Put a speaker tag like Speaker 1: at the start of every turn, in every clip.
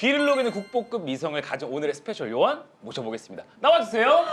Speaker 1: 귀를 녹이는 국보급 미성을 가진 오늘의 스페셜 요원 모셔보겠습니다. 나와주세요.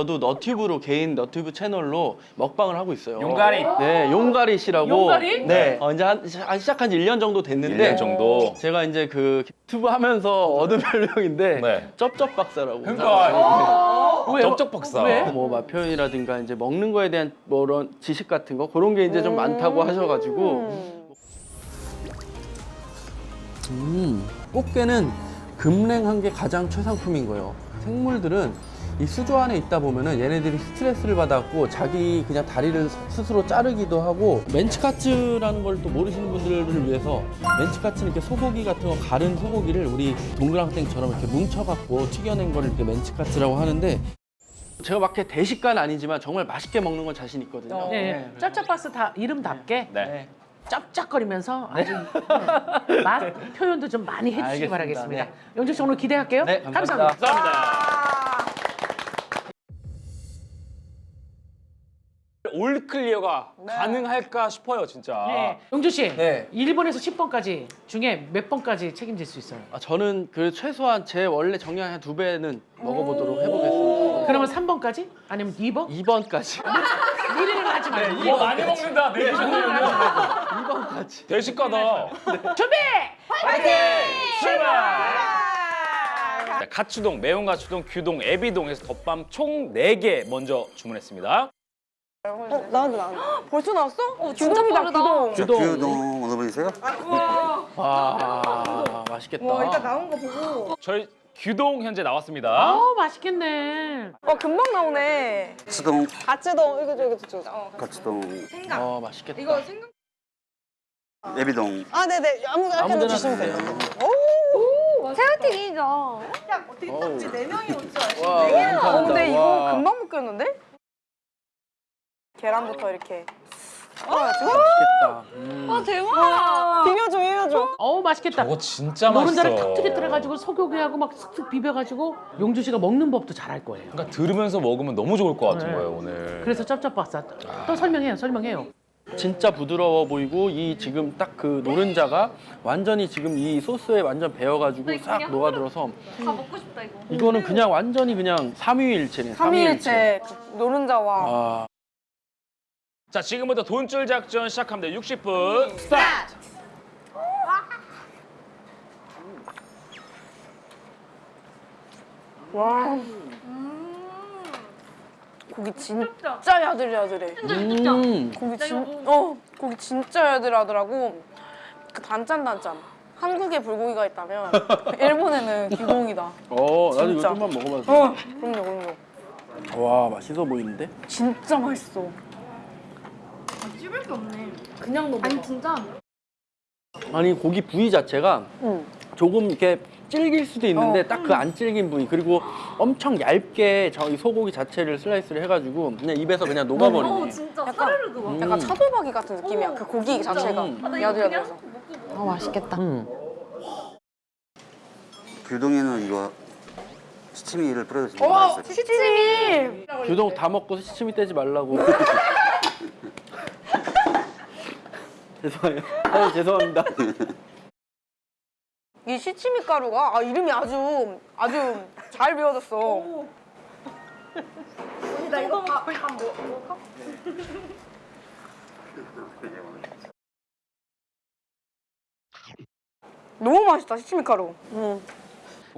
Speaker 2: 저도 너튜브로 개인 너튜브 채널로 먹방을 하고 있어요.
Speaker 1: 용가리.
Speaker 2: 네, 용가리 씨라고.
Speaker 3: 용가리?
Speaker 2: 네. 어, 이제 한, 한 시작한 지 1년 정도 됐는데
Speaker 1: 1년 정도.
Speaker 2: 제가 이제 그 유튜브 하면서 얻은 별명인데
Speaker 1: 네.
Speaker 2: 쩝쩝 박사라고.
Speaker 1: 그러니까
Speaker 3: 왜?
Speaker 1: 쩝쩝 박사.
Speaker 3: 왜?
Speaker 2: 뭐 맛표현이라든가 이제 먹는 거에 대한 뭐 그런 지식 같은 거 그런 게 이제 좀 많다고 하셔 가지고 음, 꽃게는 금냉한 게 가장 최상품인 거예요. 생물들은 이 수조 안에 있다 보면은 얘네들이 스트레스를 받았고 자기 그냥 다리를 스스로 자르기도 하고 멘치카츠라는 걸 또 모르시는 분들을 위해서 멘치카츠는 이렇게 소고기 같은 거 가른 소고기를 우리 동그랑땡처럼 이렇게 뭉쳐갖고 튀겨낸 거를 이렇게 멘치카츠라고 하는데 제가 막 이렇게 대식가는 아니지만 정말 맛있게 먹는 건 자신 있거든요.
Speaker 3: 네. 쩝쩝박사 다 이름답게
Speaker 1: 네.
Speaker 3: 쩝쩝거리면서 아주 네. 맛 표현도 좀 많이 해주시기
Speaker 2: 알겠습니다.
Speaker 3: 바라겠습니다.
Speaker 2: 네.
Speaker 3: 영주 씨 오늘 기대할게요.
Speaker 2: 네, 감사합니다.
Speaker 1: 감사합니다. all clear가 가능할까 싶어요, 진짜.
Speaker 3: 네. 영주 씨,
Speaker 2: 네.
Speaker 3: 1번에서 10번까지 중에 몇 번까지 책임질 수 있어요?
Speaker 2: 아, 저는 그 최소한 제 원래 정량 한두 배는 먹어보도록 해보겠습니다.
Speaker 3: 그러면 3번까지? 아니면 2번?
Speaker 2: 2번까지.
Speaker 3: 미래를 하지 말고
Speaker 1: 이거 많이 먹는다, 내 기준으로는.
Speaker 2: 2번까지.
Speaker 1: 대식가다.
Speaker 3: 준비!
Speaker 1: 파이팅! 출발! 자, 가추동, 매운 가추동, 규동, 애비동에서 덮밥 총 4개 먼저 주문했습니다.
Speaker 4: 어, 나왔네, 나왔네. 벌써 나왔어? 어, 진짜 빠르다.
Speaker 2: 규동.
Speaker 5: 규동 어느 분이세요?
Speaker 2: 와, 맛있겠다.
Speaker 4: 와, 일단 나온 거 보고.
Speaker 1: 저희 규동 현재 나왔습니다.
Speaker 3: 어 맛있겠네.
Speaker 4: 와, 금방 나오네.
Speaker 5: 수동
Speaker 4: 가츠동, 이거, 이거, 이거. 어,
Speaker 5: 가츠동
Speaker 2: 어, 맛있겠다.
Speaker 4: 이거 생각.
Speaker 5: 예비동
Speaker 4: 아, 네네. 아무
Speaker 2: 아무
Speaker 4: 데나
Speaker 2: 데나
Speaker 4: 주시면. 돼요.
Speaker 6: 새우튀김이죠.
Speaker 4: 어떻게
Speaker 2: 어우.
Speaker 4: 딱지 네 명이 올줄 아시네.
Speaker 2: 와, 감사합니다.
Speaker 4: 어, 근데 이거
Speaker 2: 와.
Speaker 4: 금방 묶였는데? 계란부터 이렇게. 와,
Speaker 2: 맛있겠다. 음.
Speaker 6: 와 대박.
Speaker 4: 비벼줘, 비벼줘.
Speaker 3: 어우 맛있겠다.
Speaker 1: 저거 진짜 맛있어.
Speaker 3: 노른자를 탁 터뜨려가지고 소고기하고 막 슥슥 비벼가지고 용주 씨가 먹는 법도 잘할 거예요.
Speaker 1: 그러니까 들으면서 먹으면 너무 좋을 것 같은
Speaker 3: 네.
Speaker 1: 거예요, 오늘.
Speaker 3: 그래서 쩝쩝박사 또 설명해요, 설명해요.
Speaker 2: 진짜 부드러워 보이고 이 지금 딱 그 노른자가 완전히 지금 이 소스에 완전 배어가지고 싹 녹아들어서
Speaker 6: 다 먹고 싶다 이거.
Speaker 2: 이거는 그냥 완전히 그냥 삼위일체네.
Speaker 4: 삼위일체 그 노른자와.
Speaker 2: 아,
Speaker 1: 자, 지금부터 돈쭐 작전 시작합니다. 60분 스타트!
Speaker 4: 와. 고기 진짜 야들야들해.
Speaker 2: 음.
Speaker 4: 고기 진, 어, 고기 진짜 야들하더라고. 그 단짠 단짠. 한국에 불고기가 있다면 일본에는 기동이다.
Speaker 2: 어, 나도 이거. 좀만 돼?
Speaker 4: 어, 그럼요, 그럼요.
Speaker 2: 와, 맛있어 보이는데?
Speaker 4: 진짜 맛있어.
Speaker 6: 씹을 게 없네.
Speaker 4: 그냥 먹어.
Speaker 6: 아니 진짜.
Speaker 2: 아니 고기 부위 자체가
Speaker 4: 응.
Speaker 2: 조금 이렇게 질길 수도 있는데
Speaker 4: 어.
Speaker 2: 딱그 안 질긴 부위 그리고 엄청 얇게 저이 소고기 자체를 슬라이스를 해가지고 그냥 입에서 그냥
Speaker 6: 어
Speaker 2: 녹아버리네.
Speaker 6: 진짜
Speaker 4: 약간-
Speaker 6: 사르르 들어.
Speaker 2: 음.
Speaker 4: 약간 차돌박이 같은 느낌이야.
Speaker 6: 어,
Speaker 4: 그 고기 자체가
Speaker 2: 음.
Speaker 6: 아,
Speaker 4: 야들야들해서.
Speaker 6: 먹고
Speaker 4: 아 맛있겠다.
Speaker 3: 음.
Speaker 5: 규동에는 이거 시치미를 뿌려주시면
Speaker 4: 어,
Speaker 5: 맛있어요
Speaker 4: 시치미.
Speaker 2: 규동 다 먹고 시치미 떼지 말라고. 죄송해요. 아, 죄송합니다.
Speaker 4: 이 시치미 가루가 아 이름이 아주 아주 잘 배워졌어.
Speaker 6: 나 이거 밥 밥 먹어.
Speaker 4: 너무 맛있다 시치미 가루. 응.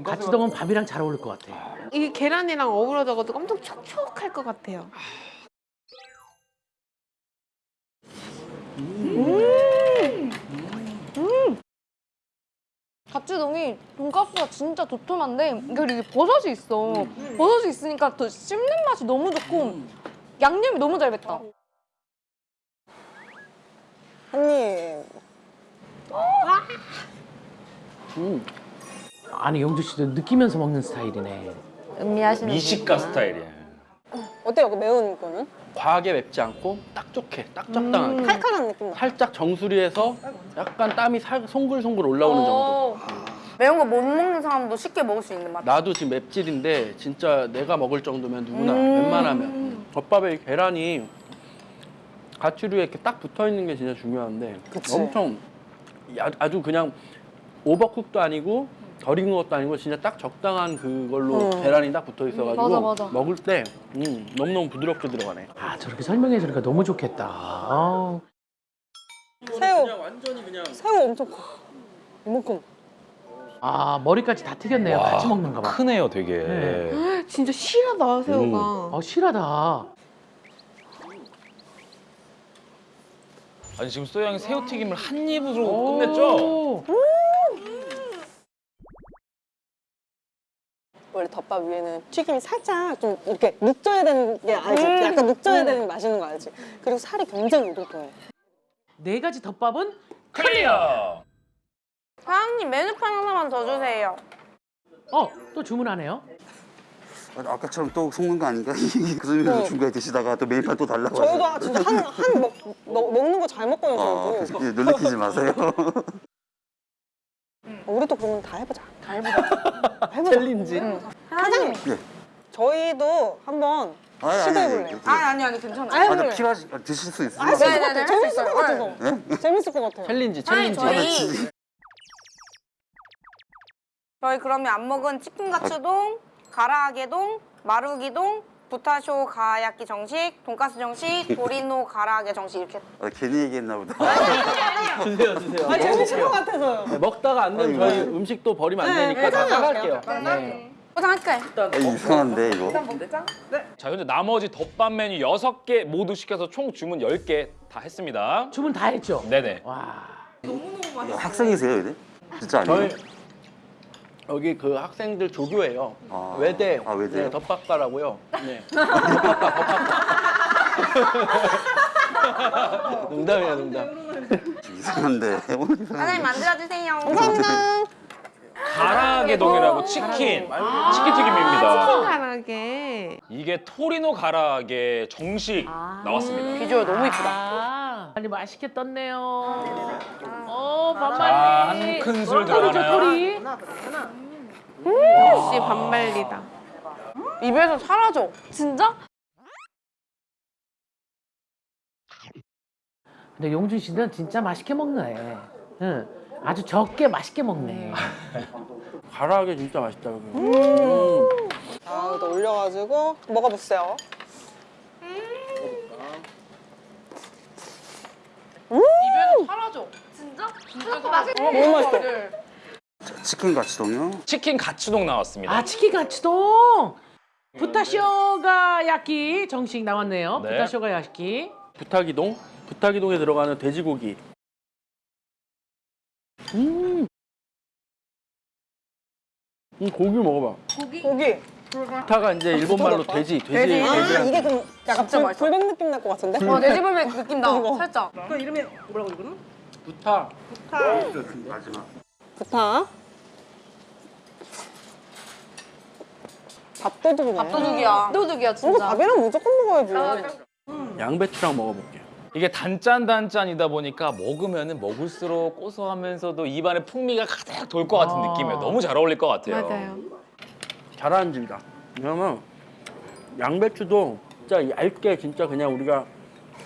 Speaker 3: 가치동은 밥이랑 잘 어울릴 것 같아.
Speaker 7: 이게 계란이랑 어우러져가지고 엄청 촉촉할 것 같아요.
Speaker 6: 가츠동이 돈가스가 진짜 도톰한데 그리고 버섯이 있어. 버섯이 있으니까 더 씹는 맛이 너무 좋고 양념이 너무 잘 뱄다.
Speaker 4: 언니
Speaker 2: 음.
Speaker 3: 아니 영주 씨도 느끼면서 먹는 스타일이네.
Speaker 6: 음미하시는
Speaker 1: 미식가 스타일이에요.
Speaker 4: 어때요 그 매운 거는?
Speaker 2: 과하게 맵지 않고 딱 좋게, 딱 적당하게.
Speaker 4: 칼칼한 느낌 나.
Speaker 2: 살짝 정수리에서 약간 땀이 살, 송글송글 올라오는 정도.
Speaker 4: 매운 거 못 먹는 사람도 쉽게 먹을 수 있는 맛.
Speaker 2: 나도 지금 맵찔인데 진짜 내가 먹을 정도면 누구나
Speaker 4: 음.
Speaker 2: 웬만하면 덮밥에 이 계란이 가치류에 이렇게 딱 붙어 있는 게 진짜 중요한데
Speaker 4: 그치.
Speaker 2: 엄청 야- 아주 그냥 오버쿡도 아니고 덜 익은 것도 아니고 진짜 딱 적당한 그걸로
Speaker 4: 음.
Speaker 2: 계란이 딱 붙어 있어가지고
Speaker 6: 맞아, 맞아.
Speaker 2: 먹을 때 음, 너무너무 부드럽게 들어가네.
Speaker 3: 아 저렇게 설명해 주니까 너무 좋겠다. 아.
Speaker 4: 새우.
Speaker 2: 그냥 완전히 그냥
Speaker 4: 새우 엄청 커. 이만큼.
Speaker 3: 아 머리까지 다 튀겼네요.
Speaker 1: 와,
Speaker 3: 같이 먹는가 봐.
Speaker 1: 크네요, 되게.
Speaker 3: 네.
Speaker 7: 진짜 실하다 새우가.
Speaker 3: 어 실하다.
Speaker 1: 아니 지금 소영이 새우튀김을 한 입으로 끝냈죠?
Speaker 3: 오.
Speaker 8: 원래 덮밥 위에는 튀김이 살짝 좀 이렇게 눅져야 되는 게 알지? 약간 눅져야 되는 게 맛있는 거 알지? 그리고 살이 굉장히 오동통해.
Speaker 3: 네 가지 덮밥은
Speaker 1: 클리어.
Speaker 4: 사장님 메뉴판 하나만 더 주세요.
Speaker 3: 어 또 주문하네요.
Speaker 5: 아, 아까처럼 또 속는 거 아닌가? 그 의미로 중간에 드시다가 또 메뉴판 또 달라고
Speaker 8: 저희도
Speaker 5: 하세요.
Speaker 8: 진짜 한, 한 먹, 먹, 먹는 거 잘 먹거든요,
Speaker 5: 아,
Speaker 8: 저희도.
Speaker 5: 놀래키지 마세요.
Speaker 8: 어, 우리 또 그러면 다 해보자. 다 해보자. 해보자.
Speaker 2: 챌린지.
Speaker 4: 사장님.
Speaker 5: 예.
Speaker 8: 저희도 한번
Speaker 5: 아니, 아니,
Speaker 8: 시도해볼래요?
Speaker 5: 아니,
Speaker 4: 아니 아니 아니 괜찮아요.
Speaker 8: 아,
Speaker 5: 아,
Speaker 8: 해볼래요.
Speaker 5: 근데 필요하시, 아, 드실 수 있어요.
Speaker 8: 할수 있을 것
Speaker 4: 네, 네,
Speaker 8: 같아요.
Speaker 4: 네,
Speaker 8: 재밌을 것. 같아서. 재밌을 것 같아요.
Speaker 2: 챌린지
Speaker 4: 아니
Speaker 2: 챌린지.
Speaker 4: 저희 저희 그러면 안 먹은 치킨 가츠동, 가라아게동, 마루기동, 부타 쇼가야끼 정식, 돈가스 정식, 도리노 가라아게 정식 이렇게.
Speaker 5: 아, 괜히 얘기했나 보다.
Speaker 2: 주세요 주세요.
Speaker 8: 아, 재밌을 것. 같아서요.
Speaker 2: 네, 먹다가 안 되면 저희 음식도 버리면 안 되니까 다 사갈게요. 네.
Speaker 4: 포장할까요?
Speaker 5: 아, 이상한데, 이거.
Speaker 1: 자, 현재 나머지 덮밥 메뉴 6개 모두 시켜서 총 주문 10개 다 했습니다.
Speaker 3: 주문 다 했죠.
Speaker 1: 네네.
Speaker 3: 와.
Speaker 5: 학생이세요, 이제? 진짜 아니에요?
Speaker 2: 저희 여기 그 학생들 조교예요.
Speaker 5: 아.
Speaker 2: 외대.
Speaker 5: 아, 외대요?
Speaker 2: 네, 덮밥과라고요. 네. 농담이야, 농담.
Speaker 5: 이상한데. 오늘 이상한데.
Speaker 4: 사장님 만들어주세요.
Speaker 1: 가라아게동이라고 치킨, 치킨 튀김입니다.
Speaker 7: 편하게.
Speaker 1: 이게 토리노 가라아게 정식 나왔습니다.
Speaker 4: 비주얼 너무 이쁘다.
Speaker 3: 아, 아니 맛있게 떴네요. 어,
Speaker 1: 자,
Speaker 3: 반말이.
Speaker 1: 한 큰술 들어가나요?
Speaker 3: 털이.
Speaker 7: 역시 반말리다.
Speaker 4: 입에서 사라져.
Speaker 6: 진짜?
Speaker 3: 근데 용준 씨는 진짜 맛있게 먹네. 응. 아주 적게 맛있게 먹네.
Speaker 2: 가라하게 진짜 맛있다, 여기. 음.
Speaker 8: 아, 또 올려가지고 먹어보세요.
Speaker 4: 입에서 사라져.
Speaker 6: 진짜?
Speaker 8: 너무 맛있어.
Speaker 5: 치킨 가츠동요?
Speaker 1: 치킨 가츠동 나왔습니다.
Speaker 3: 아, 치킨 가츠동. 부타쇼가 야끼 정식 나왔네요.
Speaker 1: 네.
Speaker 3: 부타쇼가 야끼.
Speaker 2: 부타기동? 부타기동에 들어가는 돼지고기. 음. 이 고기 먹어봐.
Speaker 8: 고기.
Speaker 2: 부타가 이제 일본 말로 돼지, 돼지,
Speaker 8: 아,
Speaker 2: 돼지랑
Speaker 8: 이게 그럼 약간 불,
Speaker 4: 맛있어.
Speaker 8: 불백 느낌 날 것 같은데?
Speaker 4: 어, 내 집을 느낌 나.
Speaker 8: 이거.
Speaker 4: 살짝.
Speaker 2: 부타.
Speaker 5: 마지막.
Speaker 8: 부타. 밥도둑이네.
Speaker 4: 밥도둑이야.
Speaker 6: 도둑이야
Speaker 8: 이거
Speaker 6: 진짜.
Speaker 8: 밥이랑 무조건 먹어야지.
Speaker 2: 양배추랑 먹어볼게.
Speaker 1: 이게 단짠단짠이다 보니까 먹으면 먹을수록 고소하면서도 입안에 풍미가 가득 돌 것 같은
Speaker 3: 아.
Speaker 1: 느낌이에요. 너무 잘 어울릴 것 같아요.
Speaker 7: 맞아요.
Speaker 2: 잘하는 집이다. 왜냐면 양배추도 진짜 얇게 진짜 그냥 우리가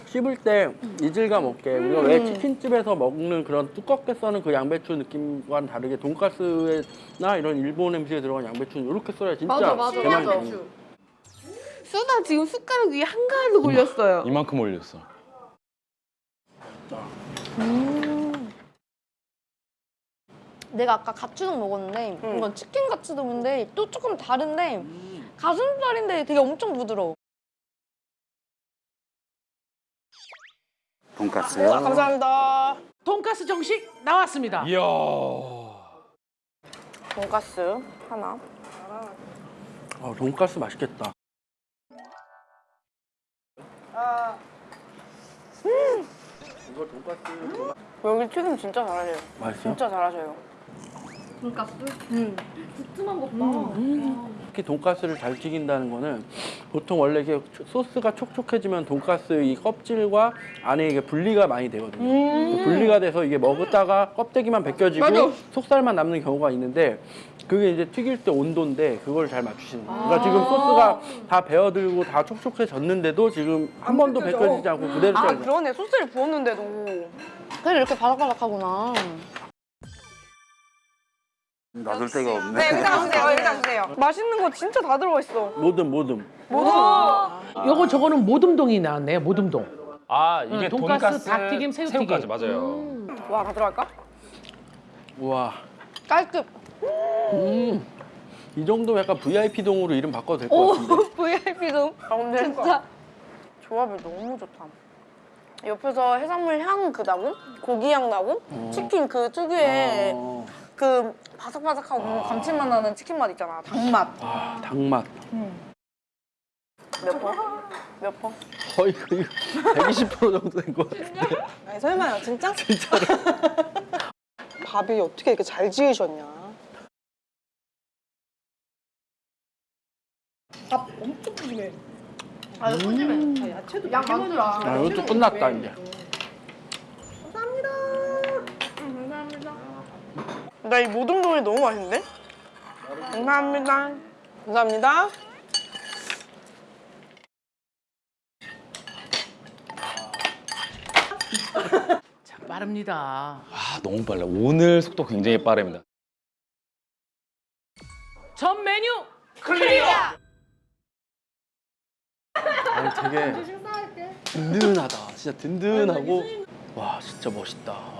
Speaker 2: 씹을 때 이질감 없게 우리가 왜 치킨집에서 먹는 그런 두껍게 써는 그 양배추 느낌과는 다르게 돈가스나 이런 일본 음식에 들어간 양배추는 이렇게 써야 진짜
Speaker 6: 맞아, 맞아, 맞아.
Speaker 7: 수다 지금 숟가락 위에 한가득 올렸어요.
Speaker 1: 이만큼 올렸어.
Speaker 6: 내가 아까 가츠동 먹었는데 이건 치킨 가츠동인데 또 조금 다른데 가슴살인데 되게 엄청 부드러워.
Speaker 5: 돈가스요?
Speaker 8: 감사합니다.
Speaker 3: 돈가스 정식 나왔습니다.
Speaker 1: 이야.
Speaker 4: 돈가스 하나.
Speaker 2: 어, 돈가스 맛있겠다. 돈가스
Speaker 4: 여기 튀김 진짜 잘하세요.
Speaker 2: 맛있어?
Speaker 4: 진짜 잘하셔요.
Speaker 6: 돈가스. 음. 두툼한 것 봐.
Speaker 2: 특히 돈가스를 잘 튀긴다는 거는 보통 원래 이게 소스가 촉촉해지면 돈가스 이 껍질과 안에 이게 분리가 많이 되거든요. 그 분리가 돼서 이게 먹었다가 껍데기만 벗겨지고 속살만 남는 경우가 있는데 그게 이제 튀길 때 온도인데 그걸 잘 맞추시는 거예요. 그러니까 지금 소스가 다 배어들고 다 촉촉해졌는데도 지금 한 번도 벗겨지지 않고 그대로
Speaker 6: 아
Speaker 2: 잘
Speaker 6: 그러네 소스를 부었는데도. 그래서 이렇게 바삭바삭하구나.
Speaker 5: 놔둘 데가
Speaker 4: 네,
Speaker 5: 없네.
Speaker 4: 여기다 주세요. 여기다 주세요.
Speaker 6: 맛있는 거 진짜 다 들어가 있어.
Speaker 2: 모듬 모듬.
Speaker 3: 요거 저거는 모듬동이 나왔네요. 모듬동.
Speaker 1: 아 이게
Speaker 3: 응, 돈가스,
Speaker 1: 돈가스,
Speaker 3: 닭튀김, 새우튀김.
Speaker 1: 새우까지 맞아요.
Speaker 4: 와, 다 들어갈까?
Speaker 2: 우와.
Speaker 6: 깔끔.
Speaker 2: 이 정도면 약간 VIP 동으로 이름 바꿔도 될 것 같은데.
Speaker 6: VIP도.
Speaker 4: 아, 근데
Speaker 6: 진짜.
Speaker 4: 조합이 너무 좋다. 옆에서 해산물 향 그 나고, 고기 향 나고, 치킨 그 특유의
Speaker 2: 어.
Speaker 4: 그 바삭바삭하고 감칠맛 나는 치킨 맛 있잖아. 닭맛.
Speaker 2: 아, 닭맛.
Speaker 4: 몇 번? 몇 번?
Speaker 2: 거의 거의 120% 정도 된 것 같은데.
Speaker 8: 아니 설마요 진짜? 진짜로. 밥이 어떻게 이렇게 잘 지으셨냐?
Speaker 2: 아, 이것도 끝났다 이제.
Speaker 4: 나이 모든 종이 너무 맛있는데? 감사합니다.
Speaker 8: 감사합니다.
Speaker 3: 참 빠릅니다.
Speaker 1: 아 너무 빨라. 오늘 속도 굉장히 빠릅니다.
Speaker 3: 전 메뉴
Speaker 2: 아니 되게 든든하다. 진짜 든든하고 와 진짜 멋있다.